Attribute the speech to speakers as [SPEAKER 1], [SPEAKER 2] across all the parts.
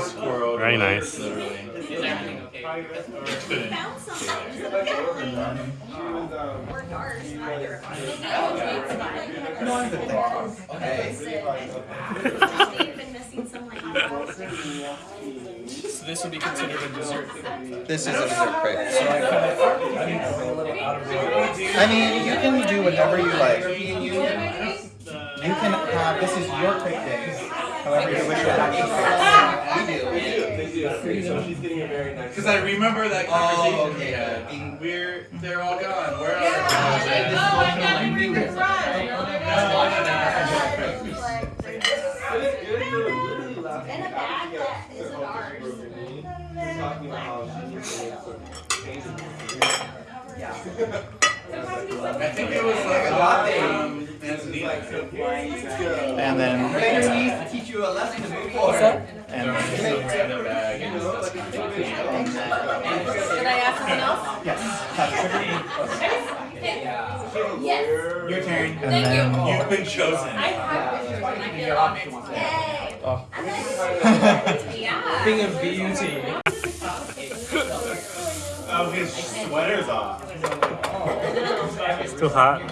[SPEAKER 1] Squirrel.
[SPEAKER 2] Very nice.
[SPEAKER 3] Found something. Or dark, either.
[SPEAKER 4] No, I'm good, thanks.
[SPEAKER 3] They've been missing some like.
[SPEAKER 5] So this would be considered a dessert.
[SPEAKER 4] This is a dessert crepe.
[SPEAKER 5] So I kind of, I mean, I'm a little out of.
[SPEAKER 4] I mean, you can do whatever you like. You can have, this is your crepe day. However you wish to have your crepe.
[SPEAKER 6] Because I remember that
[SPEAKER 4] Oh,
[SPEAKER 6] conversation.
[SPEAKER 4] okay.
[SPEAKER 6] yeah. We're, they're all gone. Where are
[SPEAKER 7] Oh, I thought we were gonna run.
[SPEAKER 3] In a bag that isn't ours.
[SPEAKER 6] I think it was like a latte.
[SPEAKER 4] And then,
[SPEAKER 6] to teach you a lesson before.
[SPEAKER 4] and then,
[SPEAKER 6] In a and just-
[SPEAKER 7] Did I ask someone else?
[SPEAKER 4] yes,
[SPEAKER 7] Yes.
[SPEAKER 6] Your turn.
[SPEAKER 4] And
[SPEAKER 7] Thank you.
[SPEAKER 4] then,
[SPEAKER 6] You've been chosen.
[SPEAKER 7] I have pictures and I feel honored.
[SPEAKER 3] Yay.
[SPEAKER 4] oh,
[SPEAKER 7] Yeah.
[SPEAKER 5] Thing of beauty.
[SPEAKER 1] Oh, his sweater's off.
[SPEAKER 2] It's too hot.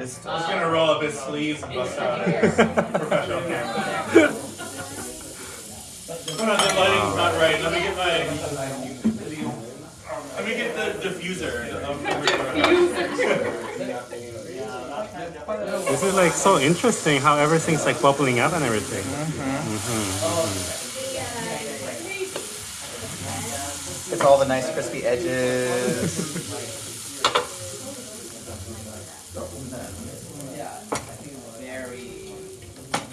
[SPEAKER 4] This,
[SPEAKER 1] I was gonna roll up his sleeves and bust out his professional camera. Hold on, the lighting's not right. Let me get my. Let me get the diffuser.
[SPEAKER 2] This is like so interesting how everything's like bubbling up and everything. Mm-hmm.
[SPEAKER 4] it's all the nice crispy edges.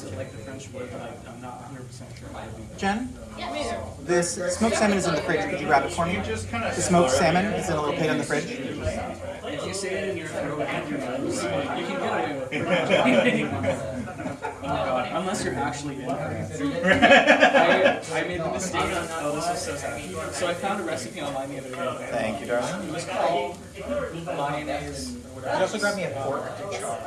[SPEAKER 5] pronounce it like the French word, but I- I'm not 100% sure.
[SPEAKER 4] Jen,
[SPEAKER 7] Yes.
[SPEAKER 4] this smoked salmon is in the fridge. Could you grab it for me? The smoked salmon is in a little plate on the fridge.
[SPEAKER 5] If you say it in your throat and your nose, you can get away with it. Oh god, unless you're actually in I, I made the mistake. Oh, this is so sad. So I found a recipe online the other day.
[SPEAKER 4] Thank you, darling.
[SPEAKER 5] It was called mayonnaise
[SPEAKER 4] Could you also grab me a fork to chop?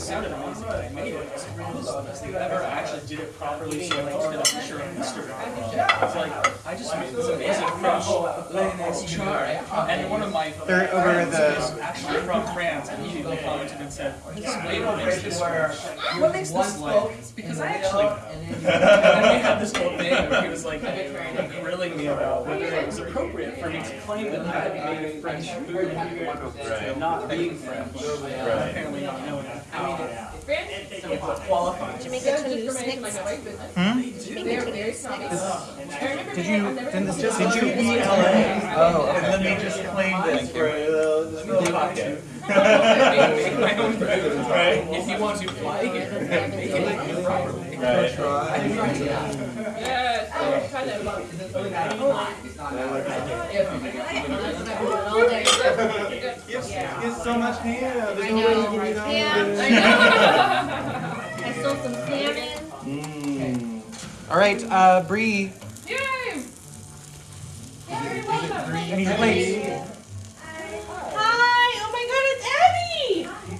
[SPEAKER 5] And it sounded amazing, but I made it. It was the best thing ever. I actually did it properly, so I posted a picture on Instagram. It's like, I just made this amazing French mayonnaise char. And one of my
[SPEAKER 4] They're over the-
[SPEAKER 5] was actually from France, and he commented and said, this flavor makes this work. What makes this like? It's because I actually. And then we had this whole thing where he was like grilling me about whether it was appropriate for me to claim that I had made French food and not being French. Apparently not knowing how it.
[SPEAKER 3] Did you make a Toulouse mix?
[SPEAKER 4] Hmm?
[SPEAKER 7] They're very.
[SPEAKER 4] Did you, didn't this just, did you eat LA? Oh,
[SPEAKER 6] And
[SPEAKER 4] okay.
[SPEAKER 6] then we just claimed it for uh, the middle pocket.
[SPEAKER 5] Make my own food.
[SPEAKER 6] Right.
[SPEAKER 5] If you want to fly here, make it properly.
[SPEAKER 6] Right.
[SPEAKER 7] Yes. Try that.
[SPEAKER 1] It's so much ham. There's
[SPEAKER 3] I
[SPEAKER 1] no way
[SPEAKER 3] know,
[SPEAKER 1] to give me that.
[SPEAKER 3] Yeah, I know. I stole some salmon.
[SPEAKER 1] Mm.
[SPEAKER 4] All right, uh, Bree,
[SPEAKER 7] Yay!
[SPEAKER 4] I need your plate.
[SPEAKER 7] Hi! Oh my god, it's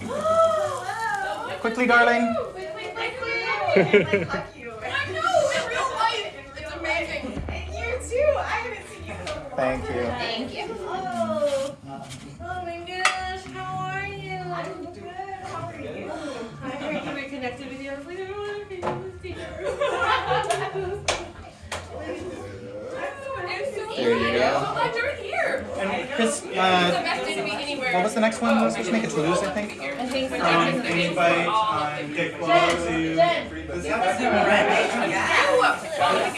[SPEAKER 7] Abby!
[SPEAKER 4] Quickly, darling.
[SPEAKER 7] Wait, wait, wait, wait. I know, in real life, it's amazing. And you too, I haven't seen you so
[SPEAKER 4] Thank you.
[SPEAKER 3] Thank you.
[SPEAKER 7] Oh, oh my gosh, how are you? I'm good. How are you? I heard you were connected with you. I was like, I want to be with you. I'm so
[SPEAKER 4] There you
[SPEAKER 7] glad.
[SPEAKER 4] go.
[SPEAKER 7] I'm so glad you're here.
[SPEAKER 4] And Chris, uh,
[SPEAKER 7] best day to be anywhere.
[SPEAKER 4] what was the next one? We're supposed to make a Toulouse, I think.
[SPEAKER 7] I think we're
[SPEAKER 1] Um,
[SPEAKER 7] doing the
[SPEAKER 1] invite on Dick to. Does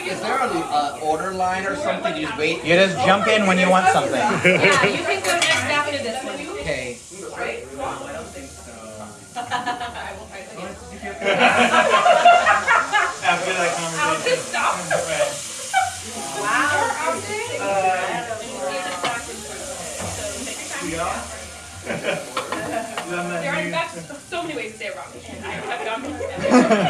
[SPEAKER 8] Is there an uh, order line or something? You just wait.
[SPEAKER 4] You just jump in when you want something.
[SPEAKER 7] Yeah, you can go next after this one.
[SPEAKER 8] Okay.
[SPEAKER 7] I will try to.
[SPEAKER 3] There are in fact so many ways to say it wrong. And I have gone.